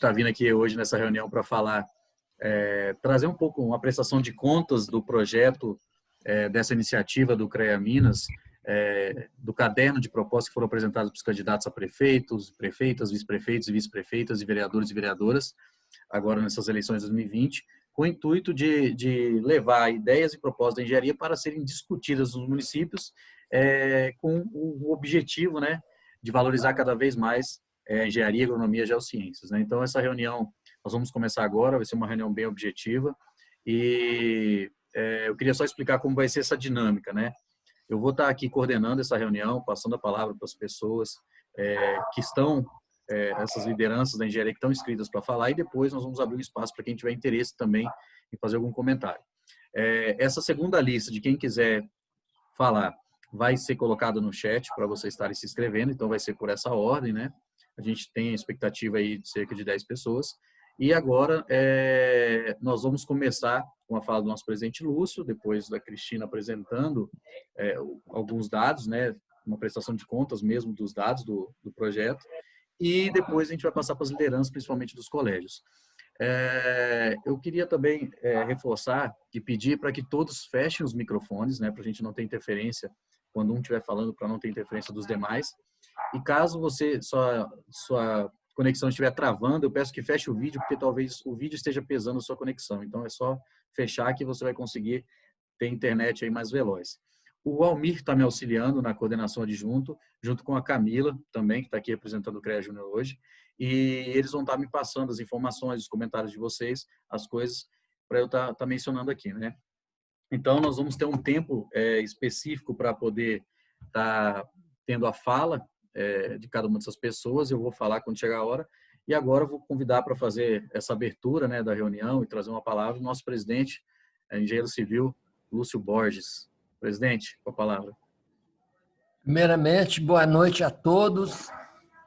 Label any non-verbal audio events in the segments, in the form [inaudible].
está vindo aqui hoje nessa reunião para falar, é, trazer um pouco uma prestação de contas do projeto é, dessa iniciativa do CREA Minas, é, do caderno de propostas que foram apresentadas para os candidatos a prefeitos, prefeitas, vice-prefeitos e vice-prefeitas e vereadores e vereadoras, agora nessas eleições de 2020, com o intuito de, de levar ideias e propostas da engenharia para serem discutidas nos municípios, é, com o objetivo né, de valorizar cada vez mais é, engenharia, agronomia geociências. Né? Então, essa reunião, nós vamos começar agora, vai ser uma reunião bem objetiva, e é, eu queria só explicar como vai ser essa dinâmica, né? Eu vou estar aqui coordenando essa reunião, passando a palavra para as pessoas é, que estão, é, essas lideranças da engenharia que estão inscritas para falar, e depois nós vamos abrir um espaço para quem tiver interesse também em fazer algum comentário. É, essa segunda lista de quem quiser falar vai ser colocada no chat para vocês estarem se inscrevendo, então vai ser por essa ordem, né? A gente tem a expectativa aí de cerca de 10 pessoas. E agora é, nós vamos começar com a fala do nosso presidente Lúcio, depois da Cristina apresentando é, alguns dados, né, uma prestação de contas mesmo dos dados do, do projeto, e depois a gente vai passar para as lideranças, principalmente dos colégios. É, eu queria também reforçar e pedir para que todos fechem os microfones, né, para a gente não ter interferência quando um estiver falando, para não ter interferência dos demais. E caso você sua, sua conexão estiver travando, eu peço que feche o vídeo, porque talvez o vídeo esteja pesando a sua conexão. Então, é só fechar que você vai conseguir ter internet aí mais veloz. O Almir está me auxiliando na coordenação adjunto, junto com a Camila, também, que está aqui representando o CREA Júnior hoje. E eles vão estar tá me passando as informações, os comentários de vocês, as coisas, para eu estar tá, tá mencionando aqui, né? Então, nós vamos ter um tempo é, específico para poder estar tá tendo a fala é, de cada uma dessas pessoas. Eu vou falar quando chegar a hora. E agora eu vou convidar para fazer essa abertura né, da reunião e trazer uma palavra o nosso presidente, é, engenheiro civil, Lúcio Borges. Presidente, com a palavra. Primeiramente, boa noite a todos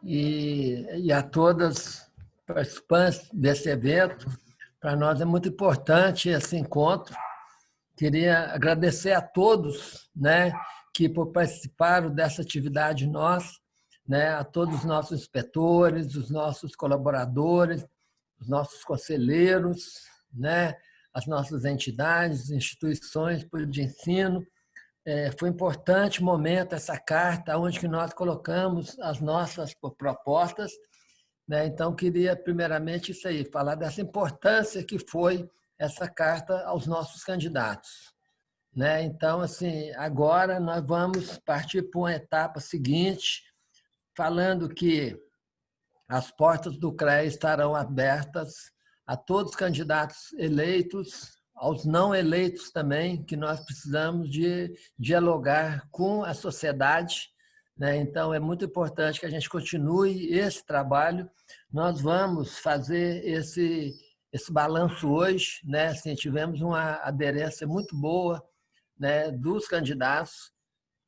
e, e a todas participantes desse evento. Para nós é muito importante esse encontro. Queria agradecer a todos né, que participaram dessa atividade nossa né, a todos os nossos inspetores, os nossos colaboradores, os nossos conselheiros, né, as nossas entidades, instituições de ensino. É, foi um importante momento essa carta, onde que nós colocamos as nossas propostas. Né? Então, queria primeiramente isso aí, falar dessa importância que foi essa carta aos nossos candidatos. Né? Então, assim, agora nós vamos partir para uma etapa seguinte, falando que as portas do CREA estarão abertas a todos os candidatos eleitos, aos não eleitos também, que nós precisamos de dialogar com a sociedade. Né? Então, é muito importante que a gente continue esse trabalho. Nós vamos fazer esse, esse balanço hoje. Né? Assim, tivemos uma aderência muito boa né, dos candidatos.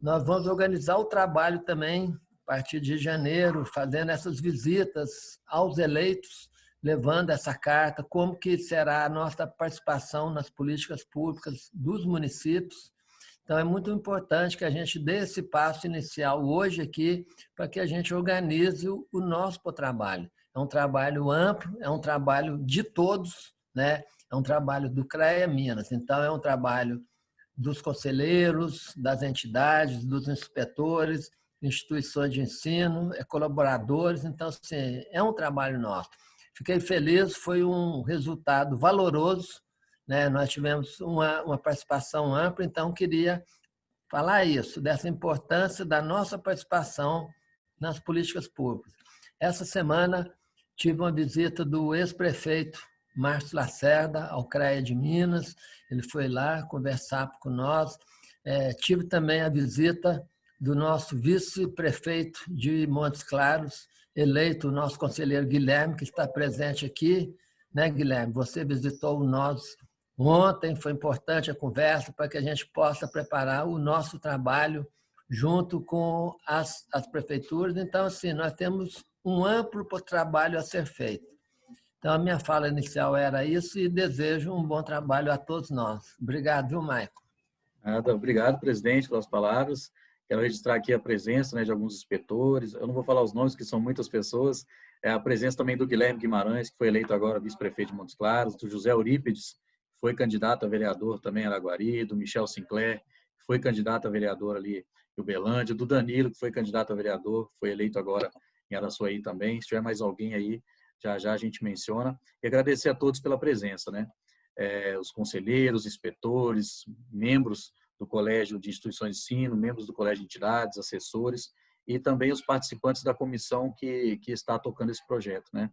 Nós vamos organizar o trabalho também partir de janeiro, fazendo essas visitas aos eleitos, levando essa carta, como que será a nossa participação nas políticas públicas dos municípios. Então, é muito importante que a gente dê esse passo inicial hoje aqui, para que a gente organize o nosso trabalho. É um trabalho amplo, é um trabalho de todos, né? é um trabalho do CREA Minas. Então, é um trabalho dos conselheiros, das entidades, dos inspetores, instituições de ensino, é colaboradores, então assim, é um trabalho nosso. Fiquei feliz, foi um resultado valoroso, né? nós tivemos uma, uma participação ampla, então queria falar isso, dessa importância da nossa participação nas políticas públicas. Essa semana tive uma visita do ex-prefeito Márcio Lacerda ao CREA de Minas, ele foi lá conversar com nós. É, tive também a visita do nosso vice-prefeito de Montes Claros, eleito o nosso conselheiro Guilherme, que está presente aqui. Né, Guilherme? Você visitou nós ontem, foi importante a conversa para que a gente possa preparar o nosso trabalho junto com as, as prefeituras. Então, assim, nós temos um amplo trabalho a ser feito. Então, a minha fala inicial era isso e desejo um bom trabalho a todos nós. Obrigado, viu, Maicon? Obrigado, presidente, pelas palavras. Quero registrar aqui a presença né, de alguns inspetores. Eu não vou falar os nomes, que são muitas pessoas, é a presença também do Guilherme Guimarães, que foi eleito agora vice-prefeito de Montes Claros, do José Eurípides, que foi candidato a vereador também em Araguari, do Michel Sinclair, que foi candidato a vereador ali em Ubelândia, do Danilo, que foi candidato a vereador, foi eleito agora em Araçuaí também. Se tiver mais alguém aí, já já a gente menciona. E agradecer a todos pela presença, né? É, os conselheiros, inspetores, membros do Colégio de Instituições de Ensino, membros do Colégio de Entidades, assessores, e também os participantes da comissão que, que está tocando esse projeto. Né?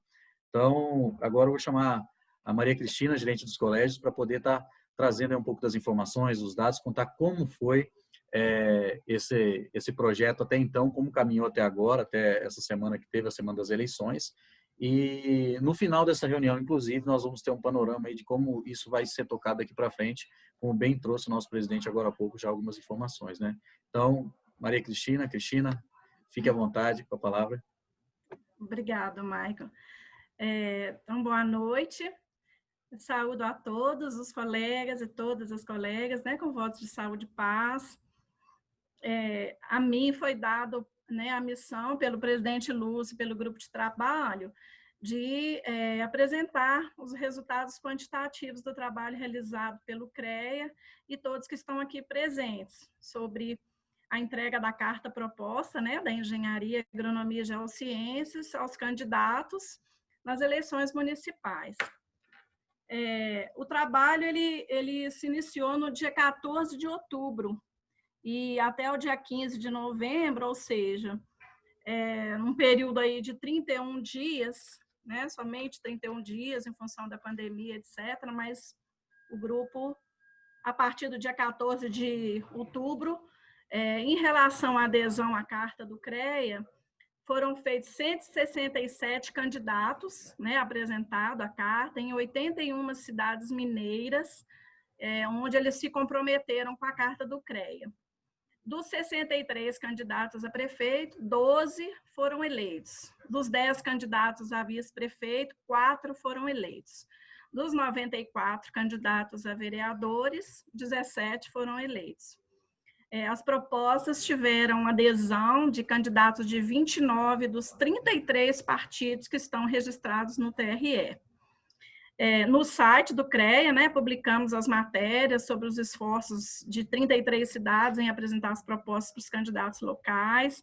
Então, agora eu vou chamar a Maria Cristina, gerente dos colégios, para poder estar tá trazendo um pouco das informações, os dados, contar como foi é, esse, esse projeto até então, como caminhou até agora, até essa semana que teve, a semana das eleições. E no final dessa reunião, inclusive, nós vamos ter um panorama aí de como isso vai ser tocado daqui para frente, como bem trouxe o nosso presidente agora há pouco já algumas informações. Né? Então, Maria Cristina, Cristina, Fique à vontade com a palavra. Obrigada, Michael. É, então, boa noite. Saúdo a todos os colegas e todas as colegas, né, com votos de saúde e paz. É, a mim foi dado né, a missão pelo presidente Lúcio, pelo grupo de trabalho, de é, apresentar os resultados quantitativos do trabalho realizado pelo CREA e todos que estão aqui presentes, sobre a entrega da carta proposta né, da Engenharia, Agronomia e Geociências aos candidatos nas eleições municipais. É, o trabalho ele, ele se iniciou no dia 14 de outubro e até o dia 15 de novembro, ou seja, é, um período aí de 31 dias, né, somente 31 dias em função da pandemia, etc., mas o grupo, a partir do dia 14 de outubro, é, em relação à adesão à carta do CREA, foram feitos 167 candidatos, né, apresentado a carta, em 81 cidades mineiras, é, onde eles se comprometeram com a carta do CREA. Dos 63 candidatos a prefeito, 12 foram eleitos. Dos 10 candidatos a vice-prefeito, 4 foram eleitos. Dos 94 candidatos a vereadores, 17 foram eleitos. É, as propostas tiveram adesão de candidatos de 29 dos 33 partidos que estão registrados no TRE. É, no site do CREA, né, publicamos as matérias sobre os esforços de 33 cidades em apresentar as propostas para os candidatos locais.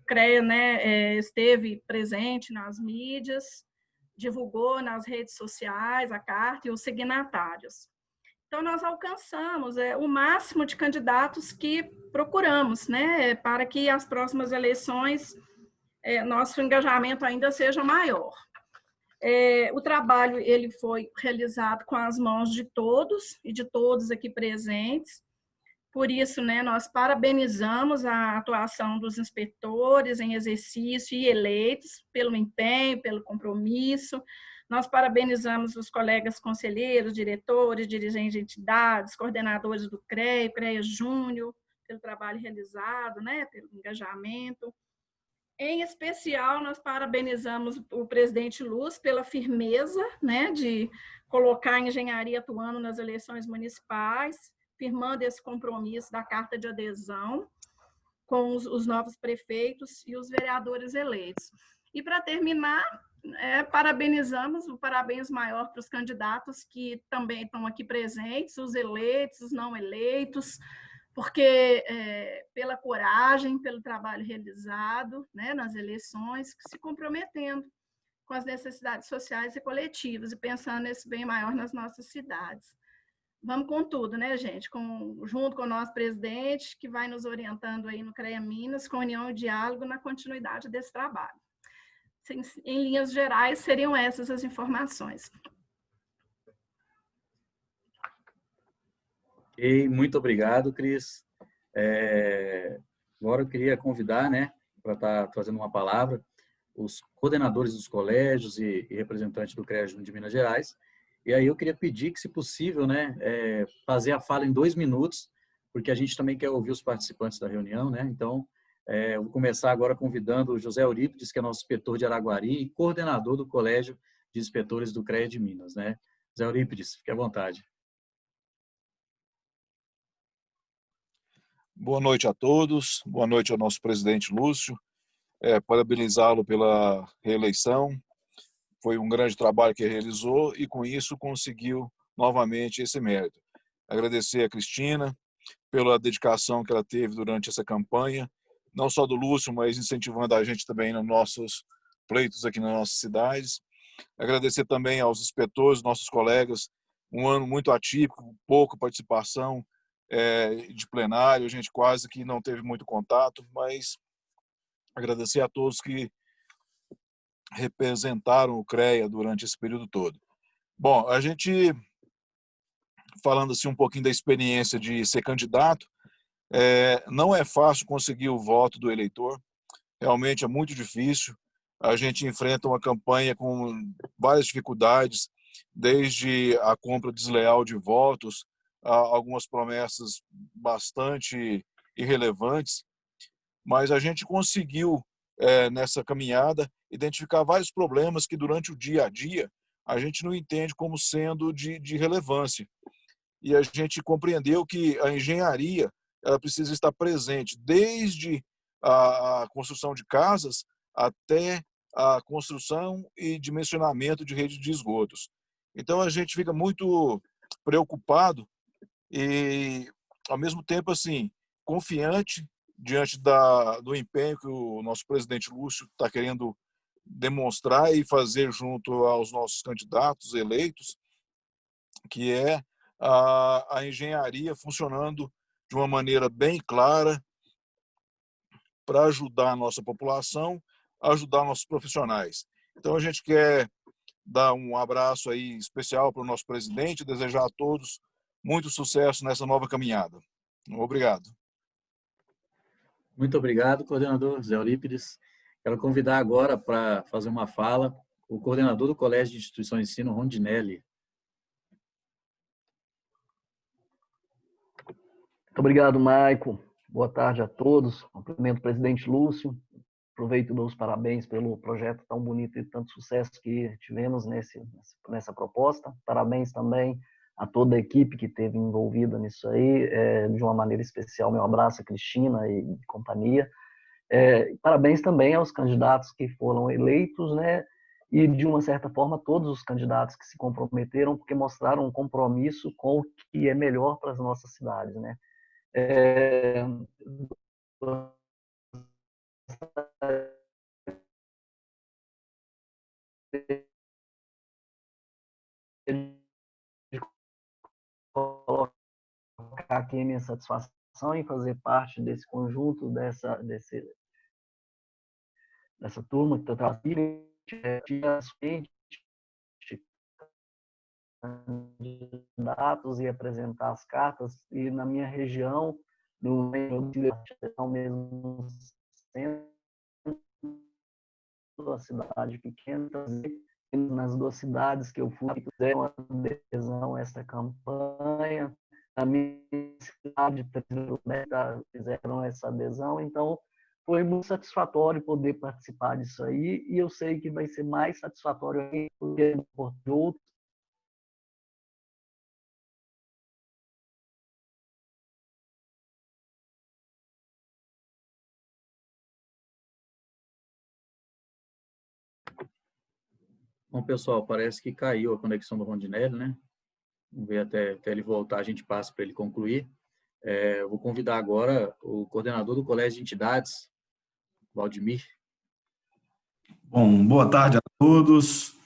O CREA né, é, esteve presente nas mídias, divulgou nas redes sociais a carta e os signatários. Então, nós alcançamos é, o máximo de candidatos que procuramos, né, para que as próximas eleições é, nosso engajamento ainda seja maior. É, o trabalho ele foi realizado com as mãos de todos e de todos aqui presentes. Por isso, né, nós parabenizamos a atuação dos inspetores em exercício e eleitos pelo empenho, pelo compromisso, nós parabenizamos os colegas conselheiros, diretores, dirigentes de entidades, coordenadores do CREA, CREA Júnior, pelo trabalho realizado, né, pelo engajamento. Em especial, nós parabenizamos o presidente Luz pela firmeza né, de colocar a engenharia atuando nas eleições municipais, firmando esse compromisso da carta de adesão com os, os novos prefeitos e os vereadores eleitos. E, para terminar, é, parabenizamos, o parabéns maior para os candidatos que também estão aqui presentes, os eleitos, os não eleitos, porque é, pela coragem, pelo trabalho realizado né, nas eleições, se comprometendo com as necessidades sociais e coletivas e pensando nesse bem maior nas nossas cidades. Vamos com tudo, né, gente? Com, junto com o nosso presidente, que vai nos orientando aí no CREA Minas, com união e diálogo na continuidade desse trabalho em linhas gerais, seriam essas as informações. Ok, muito obrigado, Cris. É, agora eu queria convidar, né, para estar tá trazendo uma palavra, os coordenadores dos colégios e, e representantes do CREA de Minas Gerais. E aí eu queria pedir que, se possível, né, é, fazer a fala em dois minutos, porque a gente também quer ouvir os participantes da reunião, né? Então, é, vou começar agora convidando o José Eurípides, que é nosso inspetor de Araguari e coordenador do Colégio de Inspetores do CREA de Minas. Né? José Eurípides, fique à vontade. Boa noite a todos, boa noite ao nosso presidente Lúcio. é, parabenizá-lo pela reeleição. Foi um grande trabalho que realizou e, com isso, conseguiu novamente esse mérito. Agradecer a Cristina pela dedicação que ela teve durante essa campanha, não só do Lúcio, mas incentivando a gente também nos nossos pleitos aqui nas nossas cidades. Agradecer também aos inspetores, nossos colegas, um ano muito atípico, pouca participação é, de plenário, a gente quase que não teve muito contato, mas agradecer a todos que representaram o CREA durante esse período todo. Bom, a gente, falando assim um pouquinho da experiência de ser candidato, é, não é fácil conseguir o voto do eleitor, realmente é muito difícil, a gente enfrenta uma campanha com várias dificuldades, desde a compra desleal de votos, algumas promessas bastante irrelevantes, mas a gente conseguiu, é, nessa caminhada, identificar vários problemas que durante o dia a dia a gente não entende como sendo de, de relevância. E a gente compreendeu que a engenharia ela precisa estar presente desde a construção de casas até a construção e dimensionamento de rede de esgotos. Então a gente fica muito preocupado e ao mesmo tempo assim confiante diante da, do empenho que o nosso presidente Lúcio está querendo demonstrar e fazer junto aos nossos candidatos eleitos, que é a, a engenharia funcionando de uma maneira bem clara para ajudar a nossa população, ajudar nossos profissionais. Então a gente quer dar um abraço aí especial para o nosso presidente, desejar a todos muito sucesso nessa nova caminhada. Obrigado. Muito obrigado, coordenador Zé Eurípides. Quero convidar agora para fazer uma fala o coordenador do Colégio de Instituições de Ensino, Rondinelli. Muito obrigado, Maico. Boa tarde a todos. Cumprimento o presidente Lúcio. Aproveito e dou os parabéns pelo projeto tão bonito e tanto sucesso que tivemos nesse, nessa proposta. Parabéns também a toda a equipe que esteve envolvida nisso aí, é, de uma maneira especial, meu abraço a Cristina e companhia. É, parabéns também aos candidatos que foram eleitos, né, e de uma certa forma todos os candidatos que se comprometeram, porque mostraram um compromisso com o que é melhor para as nossas cidades, né. É, aqui a minha satisfação em fazer parte desse conjunto, dessa, desse, dessa turma que está trazendo candidatos e apresentar as cartas e na minha região no mesmo centro da cidade pequena nas duas cidades que eu fui, fizeram adesão a essa campanha. Na minha cidade, fizeram essa adesão. Então, foi muito satisfatório poder participar disso aí. E eu sei que vai ser mais satisfatório porque por outros Bom, pessoal, parece que caiu a conexão do Rondinelli, né? Vamos ver até, até ele voltar, a gente passa para ele concluir. É, vou convidar agora o coordenador do Colégio de Entidades, Valdemir. Bom, boa tarde a todos.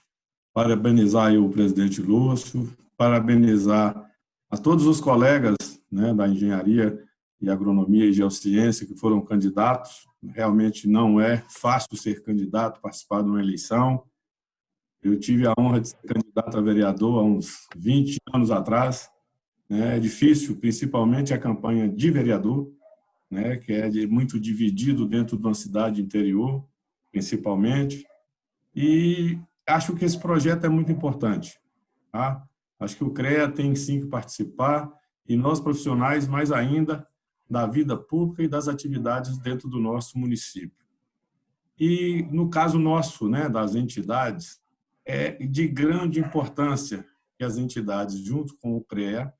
Parabenizar o presidente Lúcio, parabenizar a todos os colegas né, da engenharia e agronomia e geociência que foram candidatos. Realmente não é fácil ser candidato, participar de uma eleição. Eu tive a honra de ser candidato a vereador há uns 20 anos atrás. Né? É difícil, principalmente a campanha de vereador, né? que é muito dividido dentro de uma cidade interior, principalmente. E acho que esse projeto é muito importante. Tá? Acho que o CREA tem sim que participar, e nós profissionais, mais ainda, da vida pública e das atividades dentro do nosso município. E no caso nosso, né, das entidades, é de grande importância que as entidades, junto com o CREA,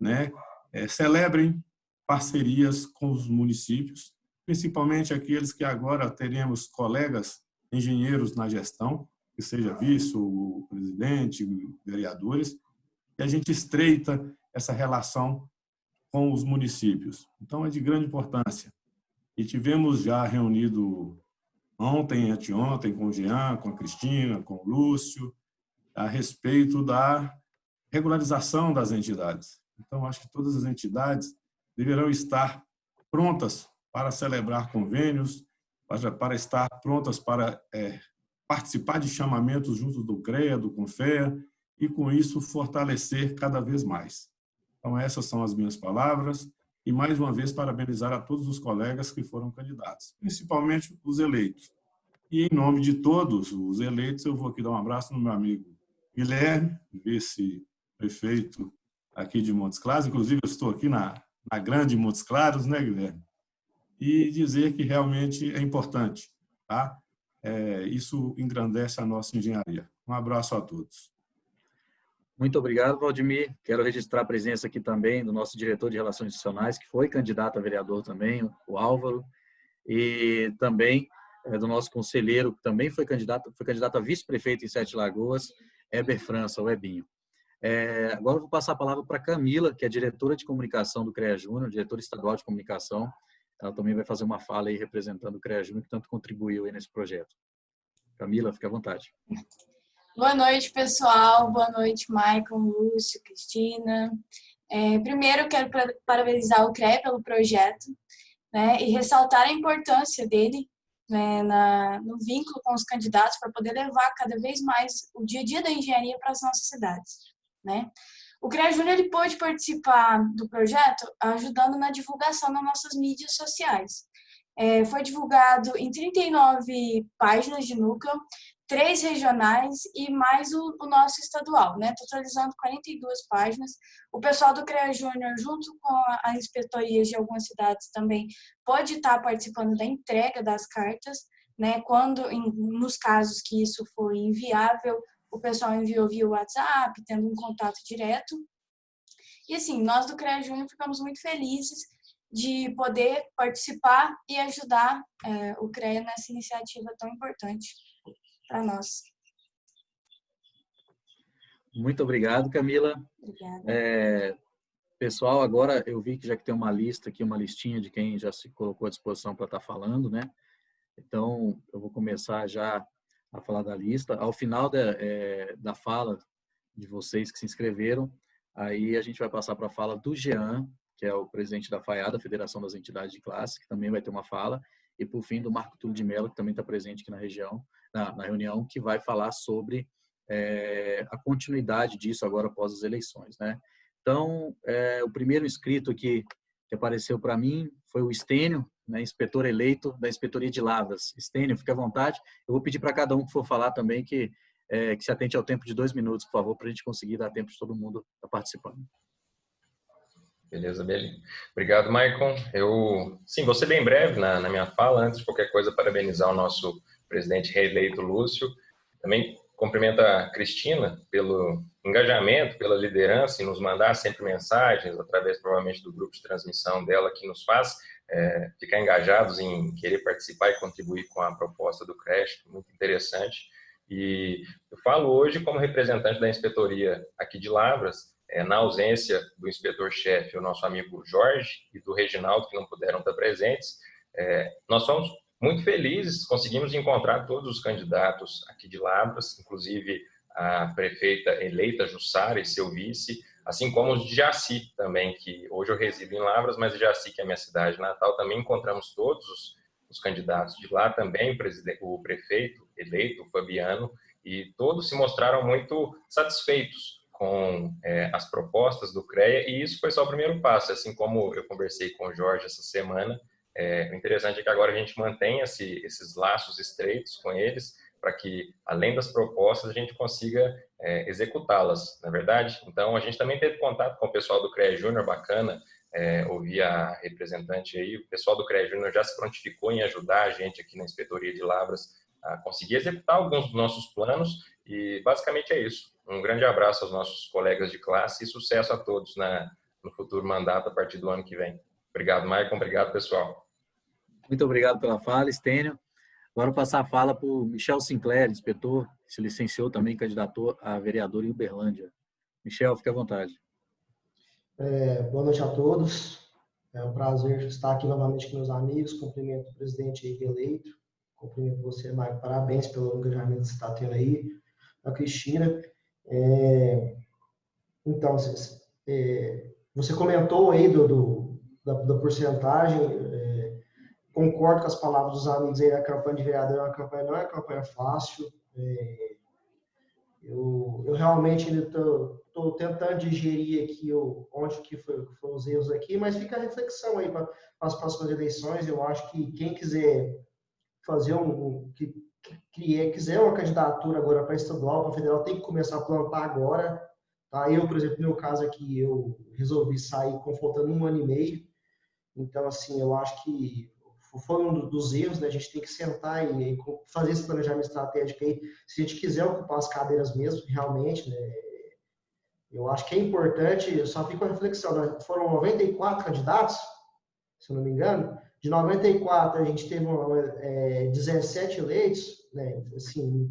né, é, celebrem parcerias com os municípios, principalmente aqueles que agora teremos colegas engenheiros na gestão, que seja vice, o presidente, vereadores, e a gente estreita essa relação com os municípios. Então, é de grande importância. E tivemos já reunido ontem, anteontem, com o Jean, com a Cristina, com o Lúcio, a respeito da regularização das entidades. Então, acho que todas as entidades deverão estar prontas para celebrar convênios, para estar prontas para é, participar de chamamentos junto do CREA, do CONFEA, e com isso fortalecer cada vez mais. Então, essas são as minhas palavras, e mais uma vez parabenizar a todos os colegas que foram candidatos, principalmente os eleitos. E em nome de todos os eleitos, eu vou aqui dar um abraço no meu amigo Guilherme, vice-prefeito aqui de Montes Claros, inclusive eu estou aqui na, na grande Montes Claros, né, Guilherme? E dizer que realmente é importante, tá? É, isso engrandece a nossa engenharia. Um abraço a todos. Muito obrigado, Valdemir. Quero registrar a presença aqui também do nosso diretor de Relações Institucionais, que foi candidato a vereador também, o Álvaro, e também é, do nosso conselheiro, que também foi candidato, foi candidato a vice-prefeito em Sete Lagoas, Heber França, o Ebinho. É, agora eu vou passar a palavra para Camila, que é diretora de comunicação do CREA Júnior, diretora estadual de comunicação. Ela também vai fazer uma fala aí representando o CREA Júnior, que tanto contribuiu nesse projeto. Camila, fique à vontade. Boa noite, pessoal. Boa noite, Maicon, Lúcio, Cristina. É, primeiro, quero parabenizar o CREA pelo projeto né, e ressaltar a importância dele né, na, no vínculo com os candidatos para poder levar cada vez mais o dia a dia da engenharia para as nossas cidades. Né? O CREA Júnior ele pôde participar do projeto ajudando na divulgação nas nossas mídias sociais. É, foi divulgado em 39 páginas de núcleo, três regionais e mais o, o, nosso estadual, né? totalizando 42 páginas. O pessoal do CREA Júnior, junto com a, a inspetoria de algumas cidades também, pode estar participando da entrega das cartas, né? quando, em, nos casos que isso for inviável, o pessoal enviou via WhatsApp, tendo um contato direto. E assim, nós do CREA Júnior ficamos muito felizes de poder participar e ajudar é, o CREA nessa iniciativa tão importante para nós. Muito obrigado, Camila. Obrigada. É, pessoal, agora eu vi que já que tem uma lista aqui, uma listinha de quem já se colocou à disposição para estar tá falando, né? Então, eu vou começar já a falar da lista. Ao final da, é, da fala de vocês que se inscreveram, aí a gente vai passar para a fala do Jean, que é o presidente da FAIA, Federação das Entidades de Classe, que também vai ter uma fala, e por fim do Marco Túlio de Mello, que também está presente aqui na região, na, na reunião, que vai falar sobre é, a continuidade disso agora após as eleições. Né? Então, é, o primeiro inscrito aqui que apareceu para mim foi o Estênio, né, inspetor eleito da Inspetoria de Lavras. Estênio, fique à vontade. Eu vou pedir para cada um que for falar também que, é, que se atente ao tempo de dois minutos, por favor, para a gente conseguir dar tempo de todo mundo estar tá participando. Beleza, beleza. Obrigado, Maicon. Eu, sim, vou ser bem breve na, na minha fala. Antes de qualquer coisa, parabenizar o nosso presidente reeleito Lúcio. Também cumprimento a Cristina pelo engajamento, pela liderança e nos mandar sempre mensagens, através provavelmente do grupo de transmissão dela, que nos faz é, ficar engajados em querer participar e contribuir com a proposta do creche, muito interessante. E eu falo hoje como representante da inspetoria aqui de Lavras, é, na ausência do inspetor-chefe, o nosso amigo Jorge e do Reginaldo, que não puderam estar presentes, é, nós somos muito felizes, conseguimos encontrar todos os candidatos aqui de Lavras, inclusive a prefeita eleita Jussara e seu vice, assim como os de Jaci também, que hoje eu resido em Lavras, mas Jaci, que é minha cidade natal, também encontramos todos os, os candidatos de lá, também o, prefeito eleito, Fabiano, e todos se mostraram muito satisfeitos com é, as propostas do CREA, e isso foi só o primeiro passo, assim como eu conversei com o Jorge essa semana, é, o interessante é que agora a gente mantém esse, esses laços estreitos com eles, para que, além das propostas, a gente consiga é, executá-las, na é verdade? Então, a gente também teve contato com o pessoal do CREA Júnior, bacana, é, ouvir a representante aí, o pessoal do CREA Júnior já se prontificou em ajudar a gente aqui na Inspetoria de Lavras a conseguir executar alguns dos nossos planos e basicamente é isso. Um grande abraço aos nossos colegas de classe e sucesso a todos na, no futuro mandato a partir do ano que vem. Obrigado, Maicon. Obrigado, pessoal. Muito obrigado pela fala, Estênio. Agora vou passar a fala para o Michel Sinclair, inspetor, que se licenciou também, candidatou a vereador em Uberlândia. Michel, fique à vontade. É, boa noite a todos. É um prazer estar aqui novamente com meus amigos. Cumprimento o presidente aí eleito. Cumprimento você, Marco. Parabéns pelo engajamento que você está tendo aí. A Cristina. É, então, é, você comentou aí do, do da, da, porcentagem. É, concordo com as palavras dos amigos aí. A campanha de vereador é uma campanha, não é uma campanha fácil. É, eu, eu realmente estou tentando digerir aqui o, onde que foi, foram os erros aqui, mas fica a reflexão aí para as próximas eleições. Eu acho que quem quiser fazer um, que, que quiser uma candidatura agora para estadual, para federal, tem que começar a plantar agora. Tá? Eu, por exemplo, no meu caso aqui, eu resolvi sair confrontando um ano e meio. Então, assim, eu acho que foi um dos erros, né? A gente tem que sentar e, fazer esse planejamento estratégico aí, se a gente quiser ocupar as cadeiras mesmo, realmente, né? Eu acho que é importante, eu só fico a reflexão, né? foram 94 candidatos, se não me engano, de 94 a gente teve é, 17 eleitos, né? Assim,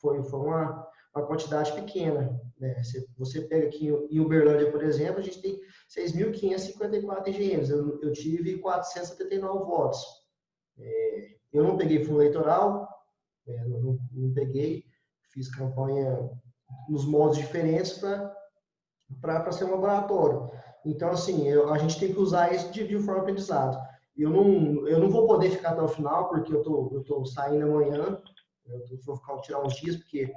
foi, foi uma, uma quantidade pequena, né? Se você pega aqui em Uberlândia, por exemplo, a gente tem 6.554 engenheiros. Eu, eu tive 479 votos. É, eu não peguei fundo eleitoral, é, não, não, peguei, fiz campanha nos modos diferentes para ser um laboratório. Então, assim, eu, a gente tem que usar isso de, de forma aprendizado. Eu não, eu não vou poder ficar até o final, porque eu tô, eu tô saindo amanhã, eu vou ficar, tirar uns dias, porque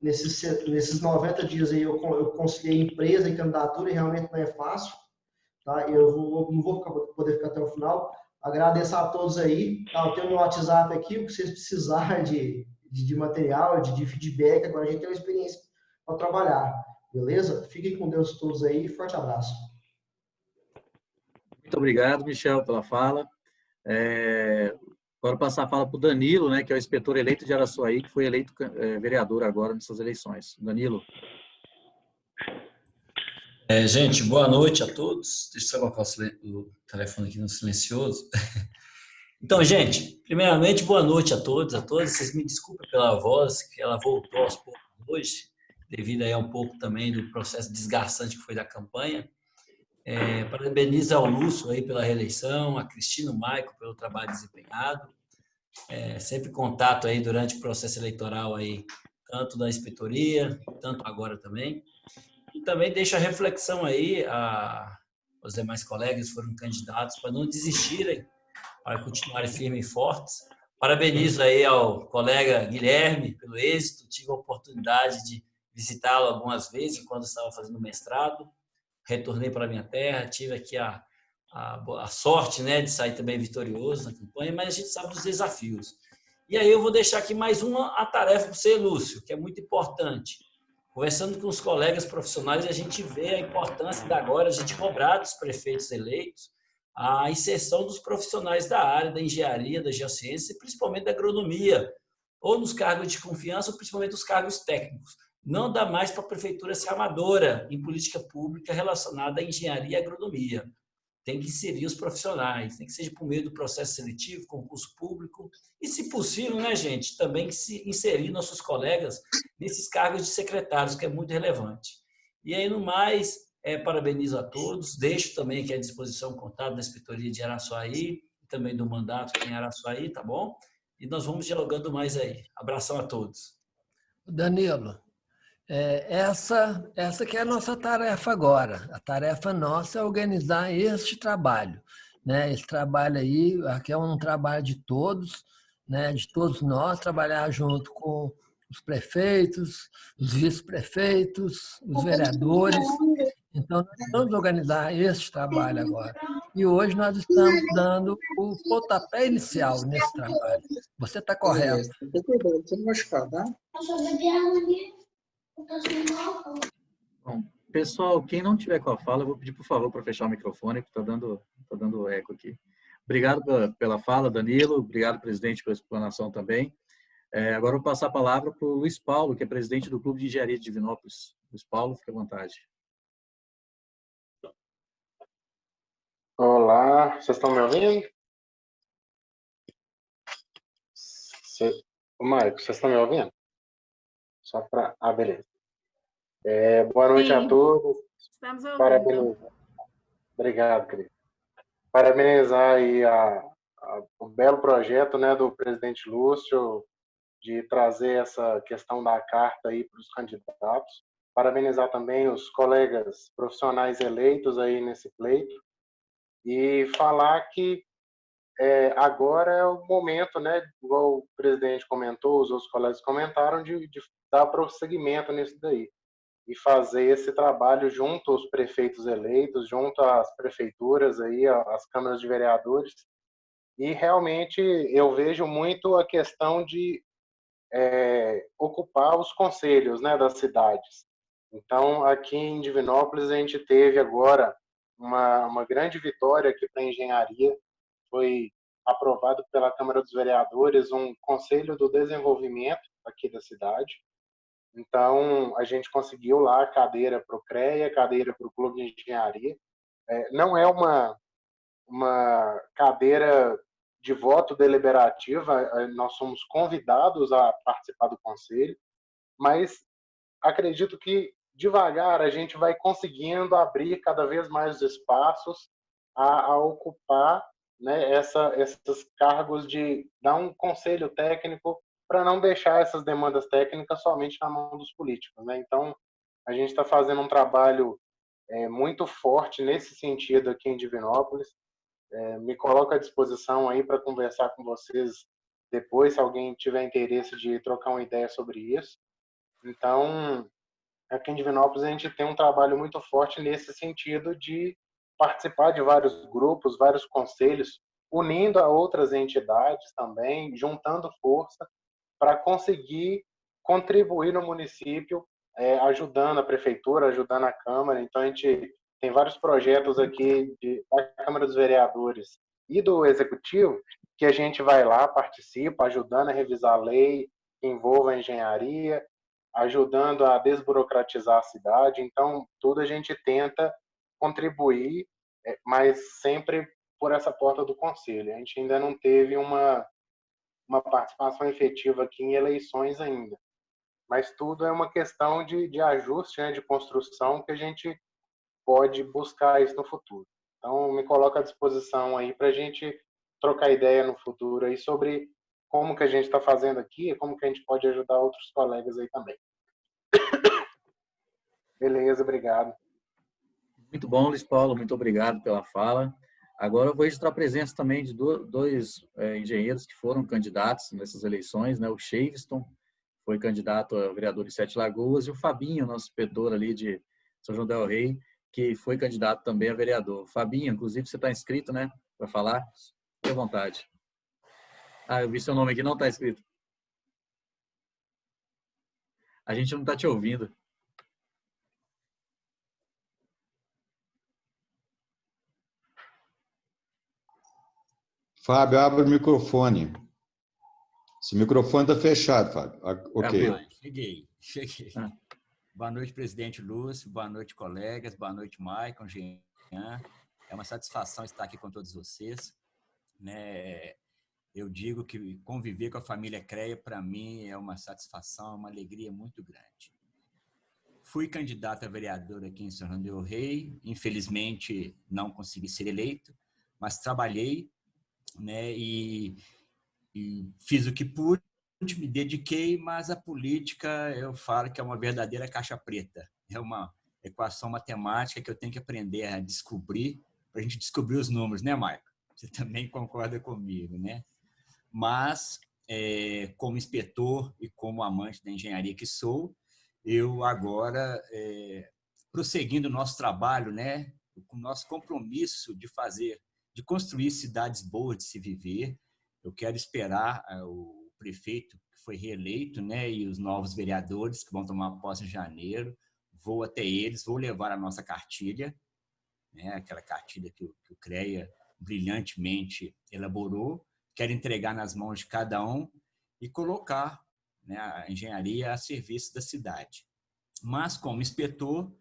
nesses, nesses 90 dias aí eu, eu conciliei empresa e candidatura e realmente não é fácil. Tá? Eu vou, não vou ficar, poder ficar até o final. Agradeço a todos aí. Tá? Eu tenho meu WhatsApp aqui, o que vocês precisarem de, de, de material, de, de, feedback. Agora a gente tem uma experiência para trabalhar. Beleza? Fiquem com Deus todos aí. Forte abraço. Muito obrigado, Michel, pela fala. É, agora passar a fala para o Danilo, né, que é o inspetor eleito de Araçuaí, que foi eleito é, vereador agora nessas eleições. Danilo. É, gente, boa noite a todos. Deixa eu só colocar o telefone aqui no silencioso. [laughs] Então, gente, primeiramente, boa noite a todos, a todas. Vocês me desculpem pela voz, que ela voltou aos poucos hoje, devido aí a um pouco também do processo desgastante que foi da campanha. É, parabenizo ao Lúcio aí pela reeleição, a Cristina Maico pelo trabalho desempenhado. É, sempre contato aí durante o processo eleitoral aí, tanto da inspetoria, tanto agora também. E também deixo a reflexão aí a os demais colegas foram candidatos para não desistirem, para continuarem firmes e fortes. Parabenizo aí ao colega Guilherme pelo êxito. Tive a oportunidade de visitá-lo algumas vezes quando estava fazendo mestrado. Retornei para minha terra, tive aqui a, a, a, sorte né, de sair também vitorioso na campanha, mas a gente sabe dos desafios. E aí eu vou deixar aqui mais uma a tarefa para você, Lúcio, que é muito importante. Conversando com os colegas profissionais, a gente vê a importância da agora a gente cobrar dos prefeitos eleitos a inserção dos profissionais da área da engenharia, da geociência e principalmente da agronomia, ou nos cargos de confiança, ou principalmente os cargos técnicos. Não dá mais para a prefeitura ser amadora em política pública relacionada à engenharia e agronomia tem que inserir os profissionais, tem que seja por meio do processo seletivo, concurso público, e se possível, né, gente, também se inserir nossos colegas nesses cargos de secretários, que é muito relevante. E aí, no mais, é, parabenizo a todos, deixo também aqui à disposição o contato da Inspetoria de Araçuaí, também do mandato em Araçuaí, tá bom? E nós vamos dialogando mais aí. Abração a todos. Danilo, é, essa, essa que é a nossa tarefa agora. A tarefa nossa é organizar este trabalho. Né? Esse trabalho aí, aqui é um trabalho de todos, né? de todos nós, trabalhar junto com os prefeitos, os vice-prefeitos, os vereadores. Então, nós vamos organizar este trabalho agora. E hoje nós estamos dando o pontapé inicial nesse trabalho. Você está correto. Não machucar, tá? Bom, pessoal, quem não tiver com a fala, eu vou pedir, por favor, para fechar o microfone, porque está dando, tá dando eco aqui. Obrigado pela, fala, Danilo. Obrigado, presidente, pela explanação também. É, agora vou passar a palavra para o Luiz Paulo, que é presidente do Clube de Engenharia de Divinópolis. Luiz Paulo, fique à vontade. Olá, vocês estão me ouvindo? Cê... Marcos, vocês estão me ouvindo? Só para... Ah, beleza. É, boa noite Sim. a todos. Estamos ouvindo. Parabéns. Obrigado, querido. Parabenizar aí a, a, o belo projeto né, do presidente Lúcio de trazer essa questão da carta aí para os candidatos. Parabenizar também os colegas profissionais eleitos aí nesse pleito e falar que é, agora é o momento, né, igual o presidente comentou, os outros colegas comentaram, de, de dar prosseguimento nisso daí e fazer esse trabalho junto aos prefeitos eleitos, junto às prefeituras aí, às câmaras de vereadores. E realmente eu vejo muito a questão de é, ocupar os conselhos, né, das cidades. Então, aqui em Divinópolis a gente teve agora uma, uma grande vitória aqui para a engenharia. Foi aprovado pela Câmara dos Vereadores um Conselho do Desenvolvimento aqui da cidade. Então, a gente conseguiu lá cadeira para o CREA, cadeira para o Clube de Engenharia. É, não é uma, uma cadeira de voto deliberativa, é, nós somos convidados a participar do conselho, mas acredito que devagar a gente vai conseguindo abrir cada vez mais espaços a, a ocupar né, essa, esses cargos de dar um conselho técnico para não deixar essas demandas técnicas somente na mão dos políticos. Né? Então, a gente está fazendo um trabalho é, muito forte nesse sentido aqui em Divinópolis. É, me coloco à disposição aí para conversar com vocês depois, se alguém tiver interesse de trocar uma ideia sobre isso. Então, aqui em Divinópolis a gente tem um trabalho muito forte nesse sentido de participar de vários grupos, vários conselhos, unindo a outras entidades também, juntando força para conseguir contribuir no município, é, ajudando a prefeitura, ajudando a Câmara. Então, a gente tem vários projetos aqui de, da Câmara dos Vereadores e do Executivo que a gente vai lá, participa, ajudando a revisar a lei que envolva a engenharia, ajudando a desburocratizar a cidade. Então, tudo a gente tenta contribuir, é, mas sempre por essa porta do conselho. A gente ainda não teve uma uma participação efetiva aqui em eleições ainda. Mas tudo é uma questão de, de ajuste, né, de construção, que a gente pode buscar isso no futuro. Então, me coloco à disposição aí para a gente trocar ideia no futuro aí sobre como que a gente está fazendo aqui e como que a gente pode ajudar outros colegas aí também. [coughs] Beleza, obrigado. Muito bom, Luiz Paulo, muito obrigado pela fala. Agora eu vou registrar a presença também de dois é, engenheiros que foram candidatos nessas eleições, né? O Shaviston foi candidato a vereador de Sete Lagoas e o Fabinho, nosso inspetor ali de São João del Rei, que foi candidato também a vereador. Fabinho, inclusive você está inscrito, né? Para falar? Fique à vontade. Ah, eu vi seu nome aqui, não está escrito. A gente não está te ouvindo. Fábio, abre o microfone. Esse microfone está fechado, Fábio. Ah, ok. Ah, cheguei, cheguei. Ah. Boa noite, presidente Lúcio. Boa noite, colegas. Boa noite, Maicon, Jean. É uma satisfação estar aqui com todos vocês. Né? Eu digo que conviver com a família CREA, para mim, é uma satisfação, uma alegria muito grande. Fui candidato a vereador aqui em São João del Rei. Infelizmente, não consegui ser eleito, mas trabalhei né? E, e fiz o que pude, me dediquei, mas a política eu falo que é uma verdadeira caixa preta. É uma equação matemática que eu tenho que aprender a descobrir para a gente descobrir os números, né, Marco? Você também concorda comigo, né? Mas, é, como inspetor e como amante da engenharia que sou, eu agora, é, prosseguindo o nosso trabalho, né, com o nosso compromisso de fazer de construir cidades boas de se viver. Eu quero esperar eh, o prefeito que foi reeleito, né, e os novos vereadores que vão tomar posse em janeiro. Vou até eles, vou levar a nossa cartilha, né, aquela cartilha que o, que o CREA brilhantemente elaborou. Quero entregar nas mãos de cada um e colocar né, a engenharia a serviço da cidade. Mas, como inspetor,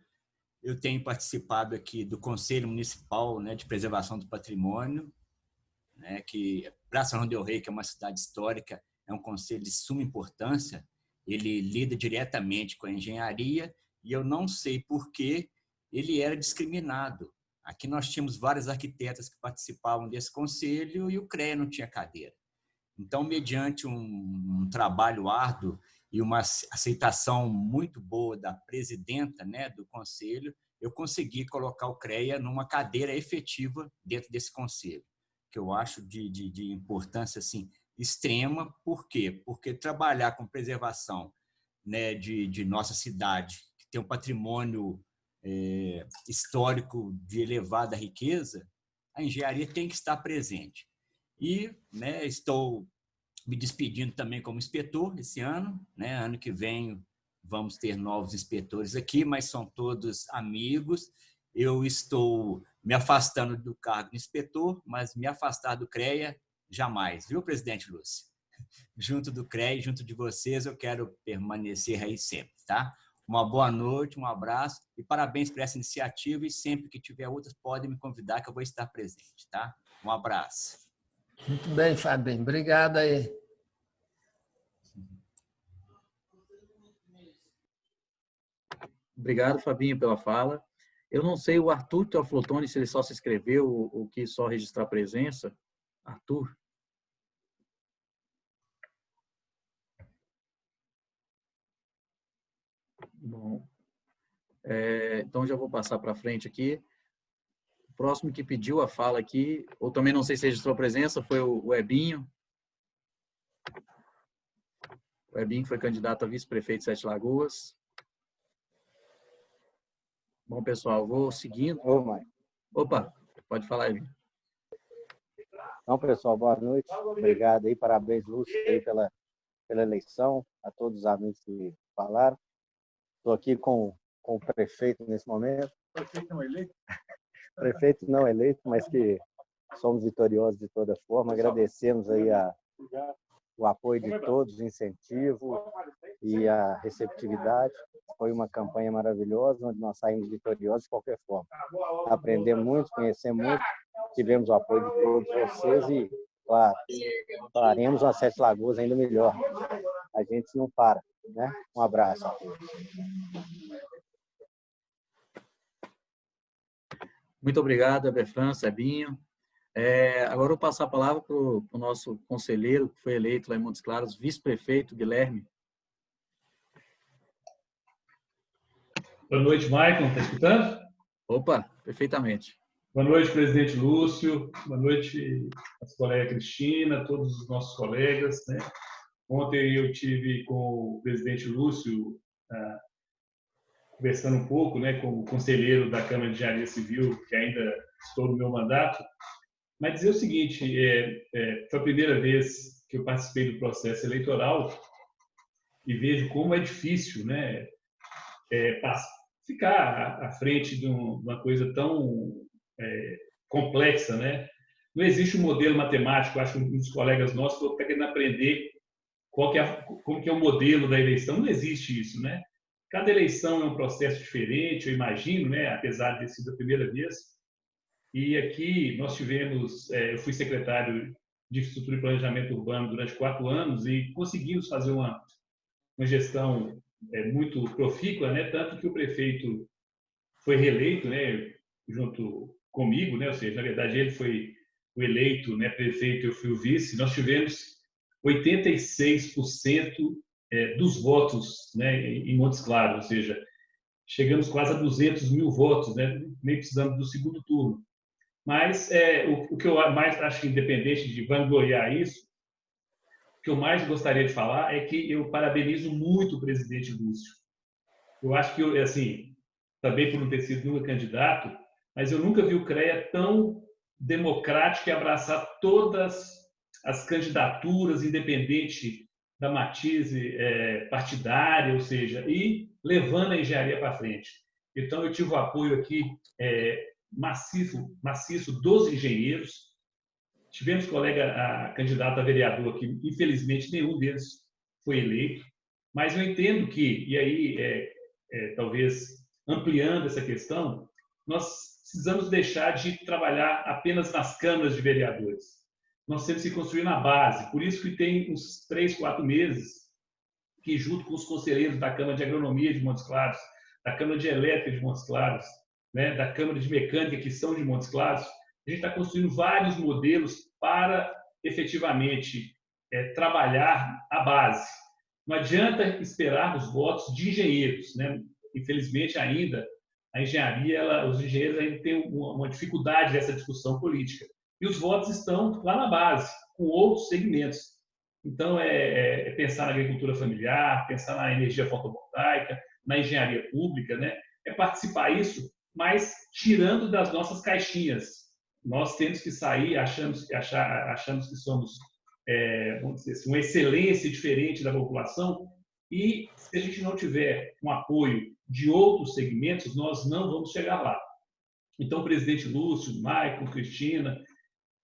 eu tenho participado aqui do Conselho Municipal né, de Preservação do Patrimônio, né, que São João del que é uma cidade histórica, é um conselho de suma importância, ele lida diretamente com a engenharia e eu não sei por que ele era discriminado. Aqui nós tínhamos várias arquitetas que participavam desse conselho e o CREA não tinha cadeira. Então, mediante um, um trabalho árduo e uma aceitação muito boa da presidenta né, do conselho, eu consegui colocar o CREA numa cadeira efetiva dentro desse conselho, que eu acho de, de, de importância assim, extrema. Por quê? Porque trabalhar com preservação né, de, de nossa cidade, que tem um patrimônio é, histórico de elevada riqueza, a engenharia tem que estar presente. E né, estou me despedindo também como inspetor esse ano. Né? Ano que vem vamos ter novos inspetores aqui, mas são todos amigos. Eu estou me afastando do cargo de inspetor, mas me afastar do CREA jamais, viu, presidente Lúcio? [laughs] Junto do CREA, junto de vocês, eu quero permanecer aí sempre, tá? Uma boa noite, um abraço e parabéns por essa iniciativa e sempre que tiver outras, podem me convidar que eu vou estar presente, tá? Um abraço. Muito bem, Fabinho. Obrigado aí. Obrigado, Fabinho, pela fala. Eu não sei, o Arthur Teoflotone, se ele só se inscreveu ou que só registrar presença. Arthur? Bom, é, então já vou passar para frente aqui. O próximo que pediu a fala aqui, ou também não sei se registrou presença, foi o Ebinho. O Ebinho foi candidato a vice-prefeito de Sete Lagoas. Bom, pessoal, vou seguindo. Ô, mãe. Opa, pode falar aí. Então, pessoal, boa noite. Obrigado aí, parabéns, Lúcio, aí pela, pela eleição, a todos os amigos que falaram. Estou aqui com, com o prefeito nesse momento. Prefeito não eleito? [laughs] prefeito não eleito, mas que somos vitoriosos de toda forma. Agradecemos aí a, o apoio de todos, o incentivo e a receptividade. Foi uma campanha maravilhosa, onde nós saímos vitoriosos de qualquer forma. Aprendemos muito, conhecemos muito, tivemos o apoio de todos vocês e, claro, faremos uma Sete Lagoas ainda melhor. A gente não para. Né? Um abraço. Muito obrigado, Eberfran, Sebinho. É, agora eu vou passar a palavra para o nosso conselheiro, que foi eleito lá em Montes Claros, vice-prefeito Guilherme. Boa noite, Maicon. Está escutando? Opa, perfeitamente. Boa noite, presidente Lúcio. Boa noite, nossa colega Cristina, todos os nossos colegas. Né? Ontem eu tive com o presidente Lúcio ah, conversando um pouco, né, como conselheiro da Câmara de Engenharia Civil, que ainda estou no meu mandato, mas dizer o seguinte, é, é, foi a primeira vez que eu participei do processo eleitoral e vejo como é difícil, né, é, ficar à frente de, um, uma coisa tão é, complexa, né? Não existe um modelo matemático, acho que um dos colegas nossos estão querendo aprender qual que é, como que é o modelo da eleição. Não existe isso, né? Cada eleição é um processo diferente, eu imagino, né? Apesar de ter sido a primeira vez. E aqui nós tivemos, é, eu fui secretário de Infraestrutura e Planejamento Urbano durante quatro anos e conseguimos fazer uma, uma gestão é, muito profícua, né? Tanto que o prefeito foi reeleito, né? Junto comigo, né? Ou seja, na verdade ele foi o eleito, né? Prefeito, eu fui o vice. Nós tivemos 86% é, dos votos né, em Montes Claros, ou seja, chegamos quase a 200 mil votos, né, nem precisando do segundo turno. Mas é, o, o, que eu mais acho independente de vangloriar isso, o que eu mais gostaria de falar é que eu parabenizo muito o presidente Lúcio. Eu acho que, assim, também por não ter sido nunca candidato, mas eu nunca vi o CREA tão democrático e abraçar todas as candidaturas, independente da matize é, partidária, ou seja, e levando a engenharia para frente. Então, eu tive o apoio aqui é, maciço, maciço dos engenheiros. Tivemos colega a, candidato a vereador aqui, infelizmente nenhum deles foi eleito, mas eu entendo que, e aí é, é, talvez ampliando essa questão, nós precisamos deixar de trabalhar apenas nas câmaras de vereadores nós temos que construir na base. Por isso que tem uns três, quatro meses que, junto com os conselheiros da Câmara de Agronomia de Montes Claros, da Câmara de Elétrica de Montes Claros, né, da Câmara de Mecânica que são de Montes Claros, a gente está construindo vários modelos para efetivamente é, trabalhar a base. Não adianta esperarmos votos de engenheiros, né? Infelizmente ainda a engenharia, ela, os engenheiros ainda têm uma, uma dificuldade dessa discussão política. E os votos estão lá na base, com outros segmentos. Então, é, é, é, pensar na agricultura familiar, pensar na energia fotovoltaica, na engenharia pública, né? é participar isso, mas tirando das nossas caixinhas. Nós temos que sair, achamos, achar, achamos que somos é, vamos dizer assim, uma excelência diferente da população, e se a gente não tiver um apoio de outros segmentos, nós não vamos chegar lá. Então, presidente Lúcio, Maicon, Cristina,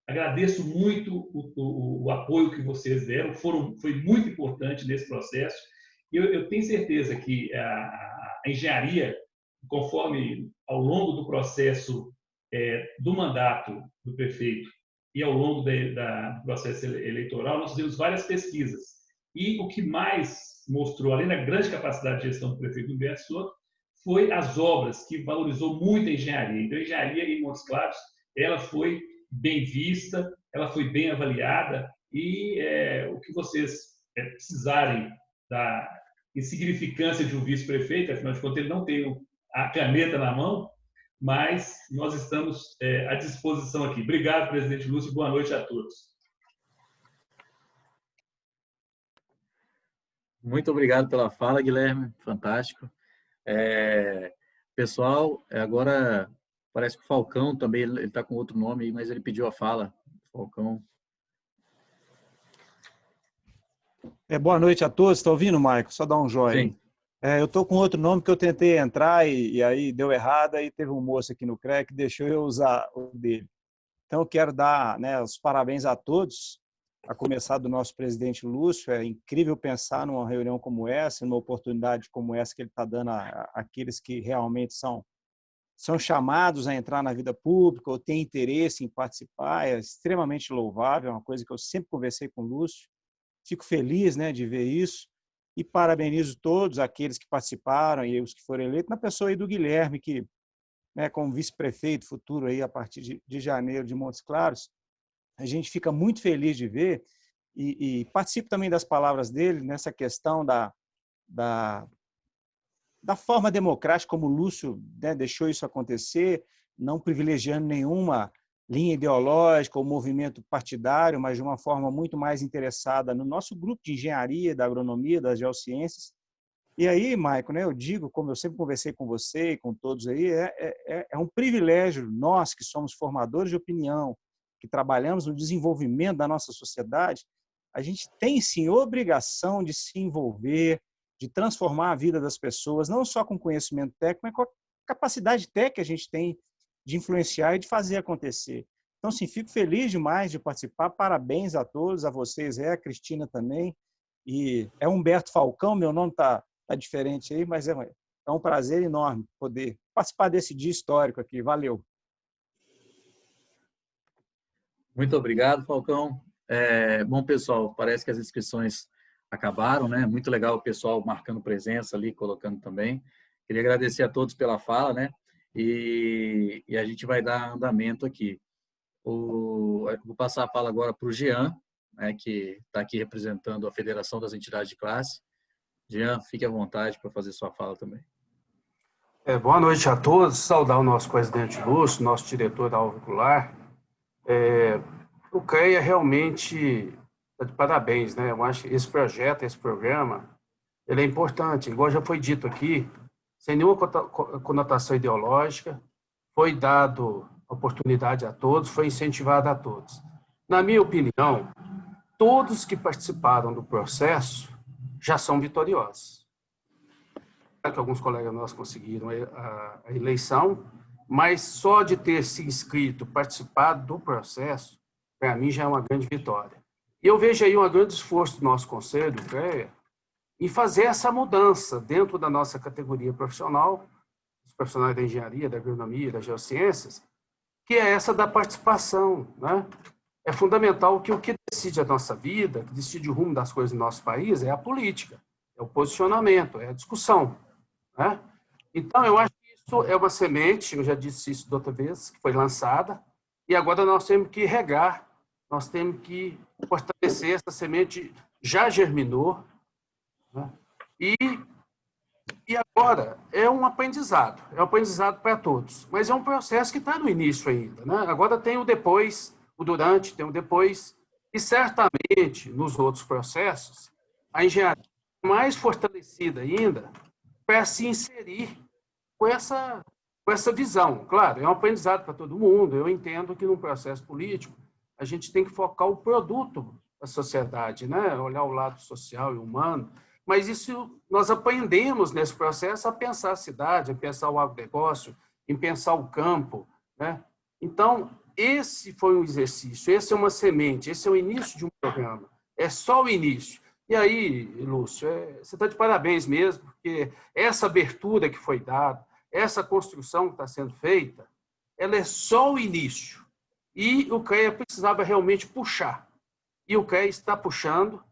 Agradeço muito o, o, o, apoio que vocês deram, foram, foi muito importante nesse processo. Eu, eu tenho certeza que a, a, engenharia, conforme ao longo do processo é, do mandato do prefeito e ao longo de, da, do processo eleitoral, nós fizemos várias pesquisas. E o que mais mostrou, além da grande capacidade de gestão do prefeito Humberto Soto, foi as obras, que valorizou muito a engenharia. Então, a engenharia em Montes Claros, ela foi bem vista, ela foi bem avaliada e é, o que vocês é, precisarem da insignificância de um vice-prefeito, afinal de contas ele não tem a caneta na mão, mas nós estamos é, à disposição aqui. Obrigado, presidente Lúcio, boa noite a todos. Muito obrigado pela fala, Guilherme, fantástico. É, pessoal, agora Parece que o Falcão também, ele está com outro nome aí, mas ele pediu a fala. Falcão. É, boa noite a todos. Está ouvindo, Maico? Só dá um joinha. Sim. É, eu estou com outro nome que eu tentei entrar e, e, aí deu errado, aí teve um moço aqui no CREC que deixou eu usar o dele. Então, eu quero dar né, os parabéns a todos, a começar do nosso presidente Lúcio. É incrível pensar numa reunião como essa, numa oportunidade como essa que ele está dando àqueles que realmente são são chamados a entrar na vida pública ou têm interesse em participar, é extremamente louvável, é uma coisa que eu sempre conversei com o Lúcio. Fico feliz né, de ver isso e parabenizo todos aqueles que participaram e os que foram eleitos, na pessoa aí do Guilherme, que, né, como vice-prefeito futuro aí a partir de, de, janeiro de Montes Claros, a gente fica muito feliz de ver e, e participo também das palavras dele nessa questão da, da da forma democrática como o Lúcio né, deixou isso acontecer, não privilegiando nenhuma linha ideológica ou movimento partidário, mas de uma forma muito mais interessada no nosso grupo de engenharia, da agronomia, das geociências. E aí, Maico, né, eu digo, como eu sempre conversei com você e com todos aí, é, é, é um privilégio nós que somos formadores de opinião, que trabalhamos no desenvolvimento da nossa sociedade, a gente tem sim obrigação de se envolver, de transformar a vida das pessoas, não só com conhecimento técnico, mas com a capacidade técnica que a gente tem de influenciar e de fazer acontecer. Então, sim, fico feliz demais de participar. Parabéns a todos, a vocês, é a Cristina também. E é Humberto Falcão, meu nome está tá diferente aí, mas é, é um prazer enorme poder participar desse dia histórico aqui. Valeu. Muito obrigado, Falcão. É, bom, pessoal, parece que as inscrições acabaram, né? Muito legal o pessoal marcando presença ali, colocando também. Queria agradecer a todos pela fala, né? E, e a gente vai dar andamento aqui. O, vou passar a fala agora para o Jean, né, que está aqui representando a Federação das Entidades de Classe. Jean, fique à vontade para fazer sua fala também. É, boa noite a todos. Saudar o nosso presidente Lúcio, nosso diretor da Alvicular. É, o CREA realmente Tá de parabéns, né? Eu acho que esse projeto, esse programa, ele é importante, igual já foi dito aqui, sem nenhuma conotação ideológica, foi dado oportunidade a todos, foi incentivado a todos. Na minha opinião, todos que participaram do processo já são vitoriosos. Que alguns colegas nossos conseguiram a eleição, mas só de ter se inscrito, participado do processo, para mim já é uma grande vitória. E eu vejo aí um grande esforço do nosso conselho, CREA, em fazer essa mudança dentro da nossa categoria profissional, os profissionais da engenharia, da agronomia, das geociências, que é essa da participação, né? é fundamental que o que decide a nossa vida, que decide o rumo das coisas no nosso país, é a política, é o posicionamento, é a discussão. Né? Então, eu acho que isso é uma semente, eu já disse isso da outra vez, que foi lançada, e agora nós temos que regar, nós temos que fortalecer essa semente, já germinou? E, e agora é um aprendizado, é um aprendizado para todos, mas é um processo que está no início ainda. Né? Agora tem o depois, o durante, tem o depois, e certamente nos outros processos, a engenharia mais fortalecida ainda para se inserir com essa, com essa visão. Claro, é um aprendizado para todo mundo, eu entendo que no processo político a gente tem que focar o produto da sociedade, né? olhar o lado social e humano, mas isso nós aprendemos nesse processo a pensar a cidade, a pensar o agronegócio, em pensar o campo. Né? Então, esse foi um exercício, esse é uma semente, esse é o início de um programa. É só o início. E aí, Lúcio, é, você está de parabéns mesmo, porque essa abertura que foi dada, essa construção que está sendo feita, ela é só o início. E o CREA precisava realmente puxar. E o CREA está puxando,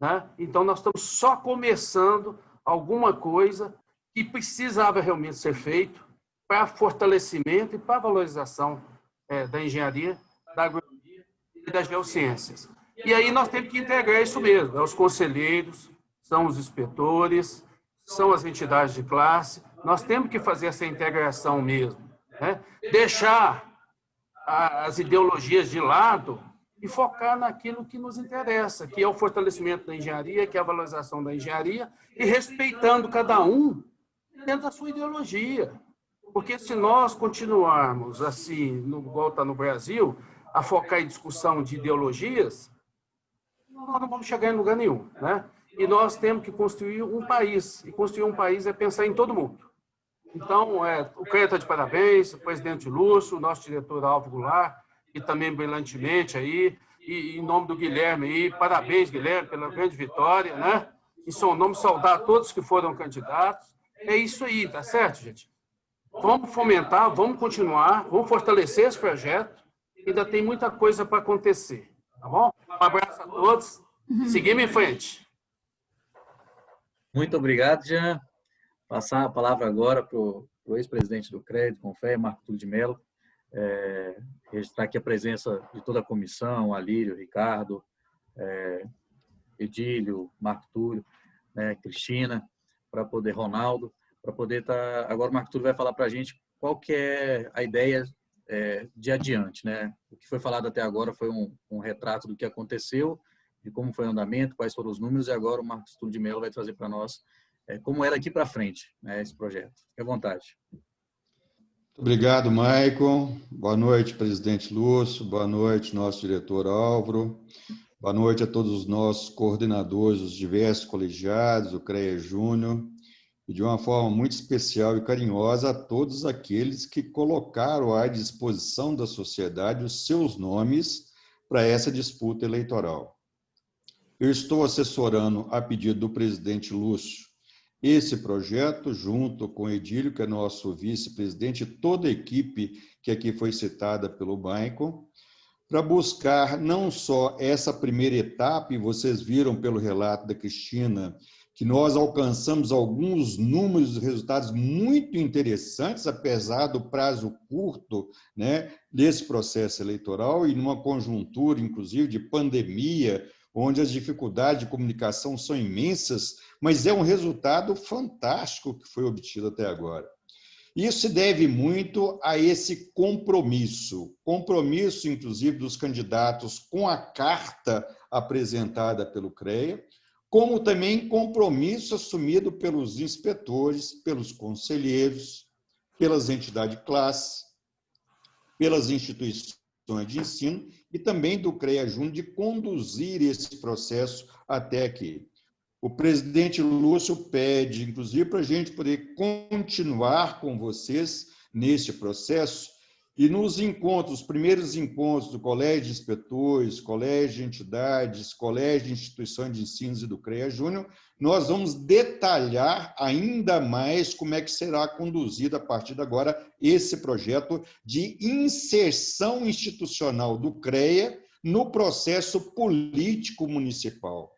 né? então nós estamos só começando alguma coisa que precisava realmente ser feito para fortalecimento e para valorização é, da engenharia, da agronomia e das geociências. E aí nós temos que integrar isso mesmo, é os conselheiros, são os inspetores, são as entidades de classe, nós temos que fazer essa integração mesmo, né? deixar as ideologias de lado e focar naquilo que nos interessa, que é o fortalecimento da engenharia, que é a valorização da engenharia, e respeitando cada um dentro da sua ideologia. Porque se nós continuarmos assim, no, igual está no Brasil, a focar em discussão de ideologias, nós não vamos chegar em lugar nenhum. Né? E nós temos que construir um país. E construir um país é pensar em todo mundo. Então, é, o CREA está de parabéns, o presidente Lúcio, o nosso diretor Alvo Goulart, e também brilhantemente aí, e em nome do Guilherme aí, parabéns, Guilherme, pela grande vitória, né? Em seu nome, saudar todos que foram candidatos. É isso aí, tá certo, gente? Vamos fomentar, vamos continuar, vamos fortalecer esse projeto. Ainda tem muita coisa para acontecer, tá bom? Um abraço a todos. Seguimos em frente. Muito obrigado, Jean. Passar a palavra agora para o ex-presidente do Crédito, Confé, Marco Túlio de Mello. É, registrar aqui a presença de toda a comissão, Alírio, Ricardo, é, Edílio, Marco Túlio, né, Cristina, para poder, Ronaldo, para poder estar... Tá, agora o Marco Túlio vai falar para a gente qual que é a ideia é, de adiante. Né? O que foi falado até agora foi um, um, retrato do que aconteceu, de como foi o andamento, quais foram os números, e agora o Marcos Túlio de Mello vai trazer para nós é, como é daqui para frente né, esse projeto. Fique à vontade. Obrigado, Maicon. Boa noite, presidente Lúcio. Boa noite, nosso diretor Álvaro. Boa noite a todos os nossos coordenadores, os diversos colegiados, o CREA Júnior, e de uma forma muito especial e carinhosa a todos aqueles que colocaram à disposição da sociedade os seus nomes para essa disputa eleitoral. Eu estou assessorando, a pedido do presidente Lúcio, esse projeto, junto com Edílio, que é nosso vice-presidente, toda a equipe que aqui foi citada pelo Maicon, para buscar não só essa primeira etapa, e vocês viram pelo relato da Cristina, que nós alcançamos alguns números e resultados muito interessantes, apesar do prazo curto né, desse processo eleitoral e numa conjuntura, inclusive, de pandemia, onde as dificuldades de comunicação são imensas, mas é um resultado fantástico que foi obtido até agora. Isso se deve muito a esse compromisso, compromisso, inclusive, dos candidatos com a carta apresentada pelo CREA, como também compromisso assumido pelos inspetores, pelos conselheiros, pelas entidades de classe, pelas instituições de ensino e também do CREA Júnior de conduzir esse processo até aqui. O presidente Lúcio pede, inclusive, para a gente poder continuar com vocês neste processo, e nos encontros, os primeiros encontros do Colégio de Inspetores, Colégio de Entidades, Colégio de Instituições de Ensino e do CREA Júnior, nós vamos detalhar ainda mais como é que será conduzido a partir de agora esse projeto de inserção institucional do CREA no processo político municipal.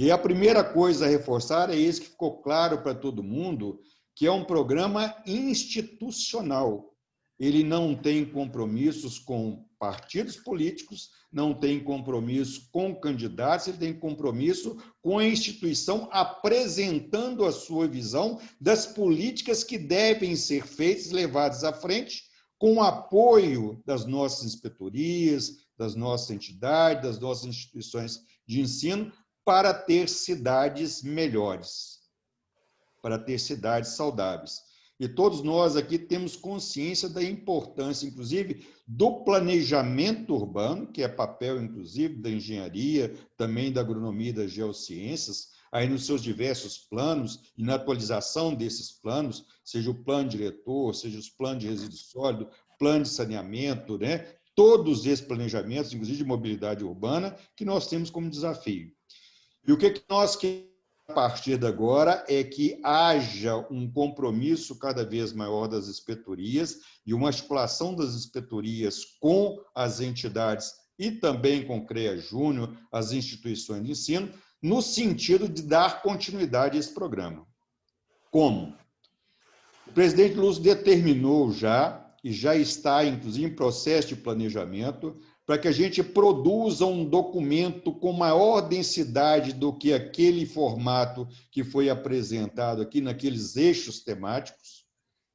E a primeira coisa a reforçar é isso que ficou claro para todo mundo, que é um programa institucional. Ele não tem compromissos com partidos políticos, não tem compromisso com candidatos, ele tem compromisso com a instituição apresentando a sua visão das políticas que devem ser feitas, levadas à frente, com o apoio das nossas inspetorias, das nossas entidades, das nossas instituições de ensino, para ter cidades melhores, para ter cidades saudáveis. E todos nós aqui temos consciência da importância, inclusive, do planejamento urbano, que é papel, inclusive, da engenharia, também da agronomia e das geociências, aí nos seus diversos planos e na atualização desses planos, seja o plano diretor, seja os planos de resíduo sólido, plano de saneamento, né? todos esses planejamentos, inclusive de mobilidade urbana, que nós temos como desafio. E o que, que nós queremos a partir de agora é que haja um compromisso cada vez maior das inspetorias e uma articulação das inspetorias com as entidades e também com o CREA Júnior, as instituições de ensino, no sentido de dar continuidade a esse programa. Como? O presidente Lúcio determinou já, e já está, inclusive, em processo de planejamento, para que a gente produza um documento com maior densidade do que aquele formato que foi apresentado aqui naqueles eixos temáticos.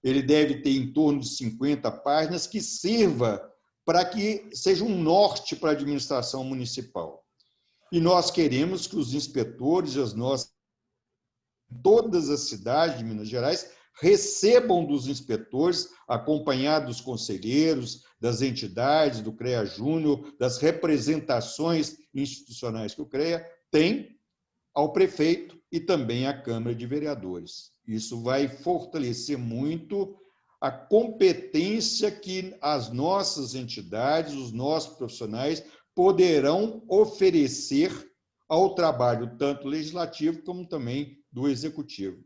Ele deve ter em torno de 50 páginas que sirva para que seja um norte para a administração municipal. E nós queremos que os inspetores e as nossas todas as cidades de Minas Gerais recebam dos inspetores, acompanhados dos conselheiros, das entidades, do CREA Júnior, das representações institucionais que o CREA tem, ao prefeito e também à Câmara de Vereadores. Isso vai fortalecer muito a competência que as nossas entidades, os nossos profissionais poderão oferecer ao trabalho tanto legislativo como também do executivo.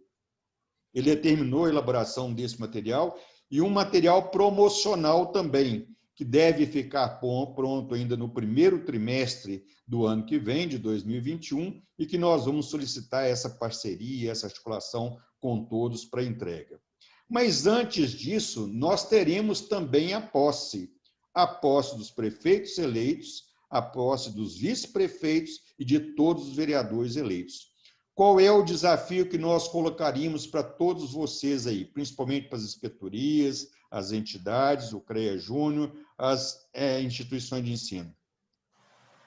Ele determinou a elaboração desse material e um material promocional também, que deve ficar pronto ainda no primeiro trimestre do ano que vem, de 2021, e que nós vamos solicitar essa parceria, essa articulação com todos para entrega. Mas antes disso, nós teremos também a posse, a posse dos prefeitos eleitos, a posse dos vice-prefeitos e de todos os vereadores eleitos. Qual é o desafio que nós colocaríamos para todos vocês aí, principalmente para as inspetorias, as entidades, o CREA Júnior, as é, instituições de ensino?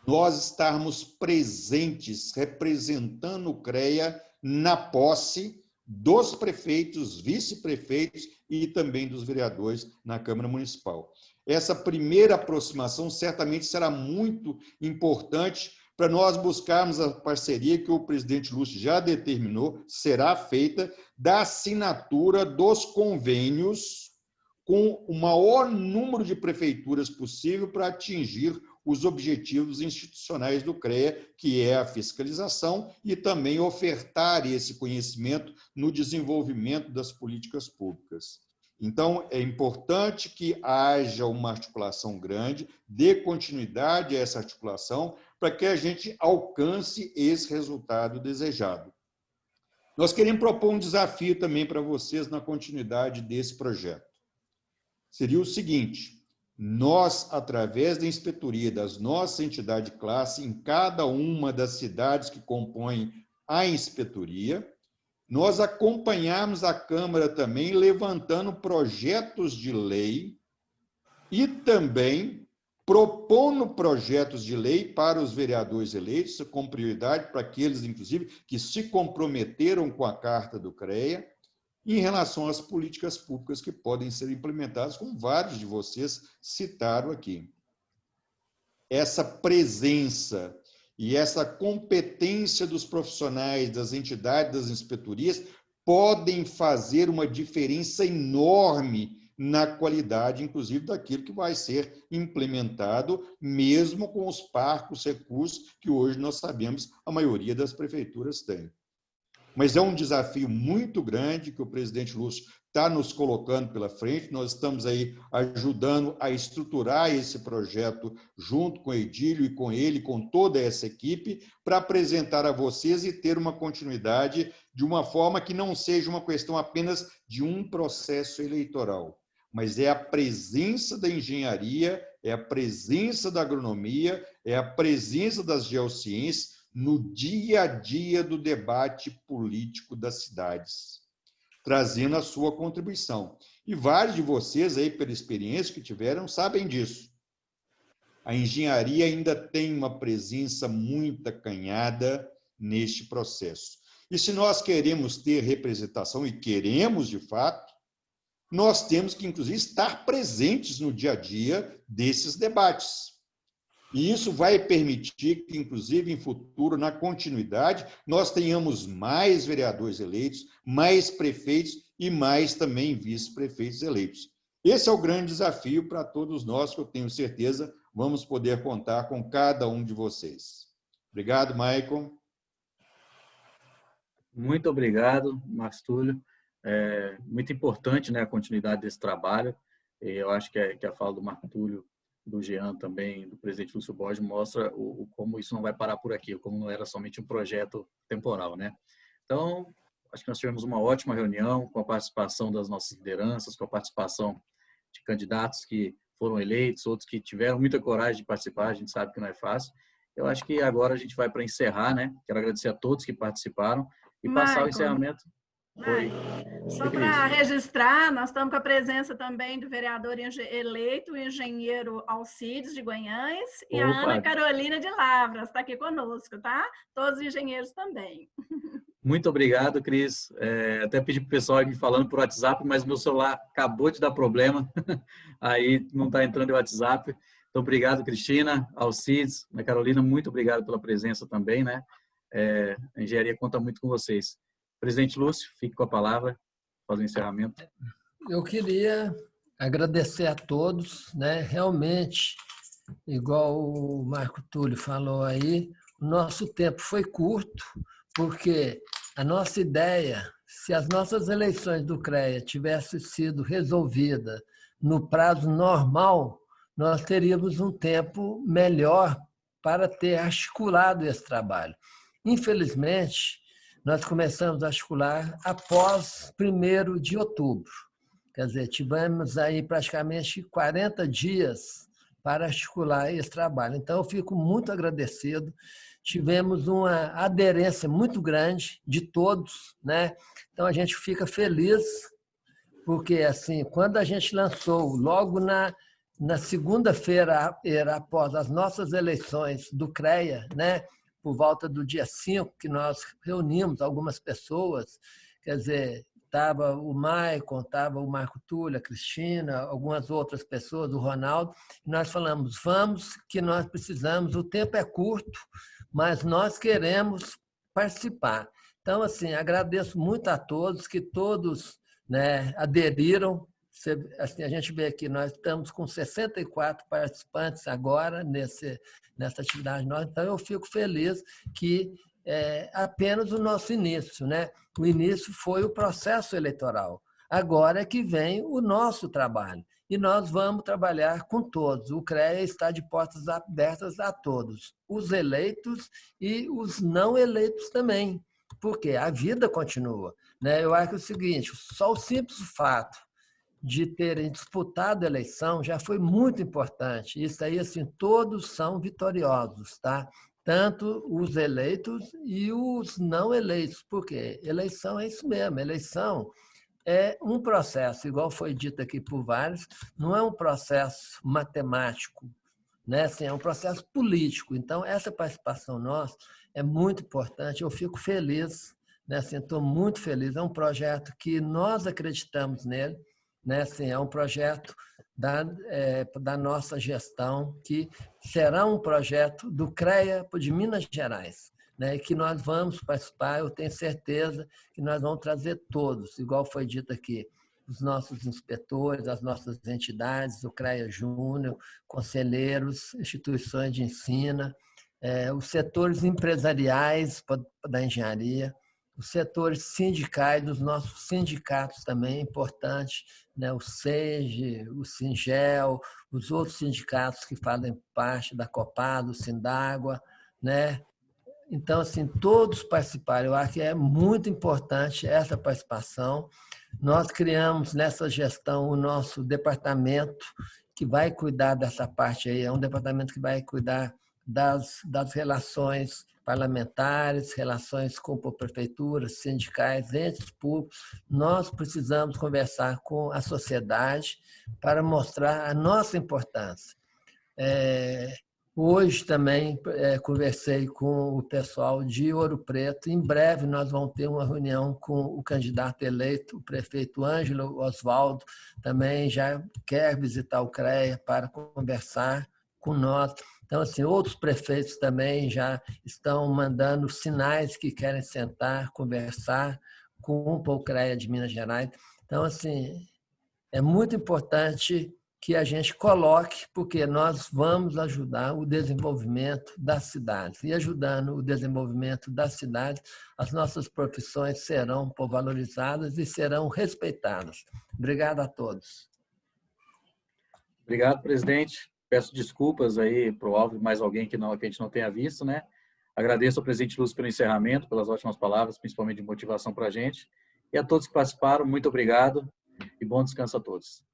Nós estarmos presentes, representando o CREA na posse dos prefeitos, vice-prefeitos e também dos vereadores na Câmara Municipal. Essa primeira aproximação certamente será muito importante para nós buscarmos a parceria que o presidente Lúcio já determinou, será feita, da assinatura dos convênios com o maior número de prefeituras possível para atingir os objetivos institucionais do CREA, que é a fiscalização e também ofertar esse conhecimento no desenvolvimento das políticas públicas. Então, é importante que haja uma articulação grande, dê continuidade a essa articulação, para que a gente alcance esse resultado desejado. Nós queremos propor um desafio também para vocês na continuidade desse projeto. Seria o seguinte, nós, através da inspetoria das nossas entidades de classe, em cada uma das cidades que compõem a inspetoria, nós acompanharmos a Câmara também levantando projetos de lei e também propondo projetos de lei para os vereadores eleitos, com prioridade para aqueles, inclusive, que se comprometeram com a Carta do CREA, em relação às políticas públicas que podem ser implementadas, como vários de vocês citaram aqui. Essa presença e essa competência dos profissionais, das entidades, das inspetorias, podem fazer uma diferença enorme na qualidade, inclusive, daquilo que vai ser implementado, mesmo com os parcos recursos que hoje nós sabemos a maioria das prefeituras tem. mas é um desafio muito grande que o presidente Lúcio está nos colocando pela frente. Nós estamos aí ajudando a estruturar esse projeto junto com o Edílio e com ele, com toda essa equipe, para apresentar a vocês e ter uma continuidade de uma forma que não seja uma questão apenas de um processo eleitoral, mas é a presença da engenharia, é a presença da agronomia, é a presença das geociências no dia a dia do debate político das cidades, trazendo a sua contribuição. E vários de vocês aí, pela experiência que tiveram, sabem disso. A engenharia ainda tem uma presença muito acanhada neste processo. E se nós queremos ter representação, e queremos de fato, nós temos que, inclusive, estar presentes no dia a dia desses debates. E isso vai permitir que, inclusive, em futuro, na continuidade, nós tenhamos mais vereadores eleitos, mais prefeitos e mais também vice-prefeitos eleitos. Esse é o grande desafio para todos nós, que eu tenho certeza vamos poder contar com cada um de vocês. Obrigado, Maicon. Muito obrigado, Mastúlio. É muito importante né, a continuidade desse trabalho. Eu acho que, é, que a fala do Marco Túlio, do Jean também, do presidente Lúcio Borges, mostra o, o, como isso não vai parar por aqui, como não era somente um projeto temporal. Né? Então, acho que nós tivemos uma ótima reunião com a participação das nossas lideranças, com a participação de candidatos que foram eleitos, outros que tiveram muita coragem de participar, a gente sabe que não é fácil. Eu acho que agora a gente vai para encerrar, né? Quero agradecer a todos que participaram e passar o encerramento Oi. Só para registrar, nós estamos com a presença também do vereador eleito, o engenheiro Alcides de Guanhães e Opa. a Ana Carolina de Lavras, está aqui conosco, tá? Todos os engenheiros também. [laughs] Muito obrigado, Cris. É, até pedi para o pessoal ir me falando por WhatsApp, mas meu celular acabou de dar problema, [laughs] aí não está entrando o WhatsApp. Então, obrigado, Cristina, Alcides, Ana Carolina, muito obrigado pela presença também, né? É, a engenharia conta muito com vocês. Presidente Lúcio, fique com a palavra, faz o encerramento. Eu queria agradecer a todos, né? Realmente, igual o Marco Túlio falou aí, o nosso tempo foi curto, porque a nossa ideia, se as nossas eleições do CREA tivessem sido resolvidas no prazo normal, nós teríamos um tempo melhor para ter articulado esse trabalho. Infelizmente, nós começamos a articular após 1 de outubro. Quer dizer, tivemos aí praticamente 40 dias para articular esse trabalho. Então, eu fico muito agradecido. Tivemos uma aderência muito grande de todos, né? Então, a gente fica feliz, porque, assim, quando a gente lançou, logo na, na segunda-feira, após as nossas eleições do CREA, né? Por volta do dia 5, que nós reunimos algumas pessoas, quer dizer, estava o Maicon, estava o Marco Túlio, a Cristina, algumas outras pessoas, o Ronaldo, e nós falamos, vamos que nós precisamos, o tempo é curto, mas nós queremos participar. Então, assim, agradeço muito a todos, que todos né, aderiram, assim, a gente vê aqui, nós estamos com 64 participantes agora nesse, nessa atividade nossa, então eu fico feliz que é apenas o nosso início. Né? O início foi o processo eleitoral. Agora é que vem o nosso trabalho. E nós vamos trabalhar com todos. O CREA está de portas abertas a todos, os eleitos e os não eleitos também, porque a vida continua. Né? Eu acho o seguinte: só o simples fato de terem disputado a eleição já foi muito importante. Isso aí, assim, todos são vitoriosos, tá? Tanto os eleitos e os não eleitos. Por quê? Eleição é isso mesmo. Eleição é um processo, igual foi dito aqui por vários, não é um processo matemático, né? Assim, é um processo político. Então, essa participação nossa é muito importante. Eu fico feliz, né? Assim, estou muito feliz. É um projeto que nós acreditamos nele né? Assim, é um projeto da, é, da nossa gestão, que será um projeto do CREA de Minas Gerais, né? que nós vamos participar, eu tenho certeza que nós vamos trazer todos, igual foi dito aqui, os nossos inspetores, as nossas entidades, o CREA Júnior, conselheiros, instituições de ensino, é, os setores empresariais da engenharia, os setores sindicais, dos nossos sindicatos também, importantes, né? o SEGE, o SINGEL, os outros sindicatos que fazem parte da Copado, o Sindágua, né? Então, assim, todos participaram. Eu acho que é muito importante essa participação. Nós criamos nessa gestão o nosso departamento que vai cuidar dessa parte aí. É um departamento que vai cuidar das, das relações parlamentares, relações com prefeituras, sindicais, entes públicos. Nós precisamos conversar com a sociedade para mostrar a nossa importância. É, hoje também é, conversei com o pessoal de Ouro Preto. Em breve nós vamos ter uma reunião com o candidato eleito, o prefeito Ângelo Oswaldo, também já quer visitar o CREA para conversar com nós. Então, assim, outros prefeitos também já estão mandando sinais que querem sentar, conversar com o Polcreia de Minas Gerais. Então, assim, é muito importante que a gente coloque, porque nós vamos ajudar o desenvolvimento das cidades. E ajudando o desenvolvimento das cidades, as nossas profissões serão valorizadas e serão respeitadas. Obrigado a todos. Obrigado, presidente. Peço desculpas aí para o Alvo e mais alguém que, não, que a gente não tenha visto, né? Agradeço ao presidente Lúcio pelo encerramento, pelas ótimas palavras, principalmente de motivação para a gente. E a todos que participaram, muito obrigado e bom descanso a todos.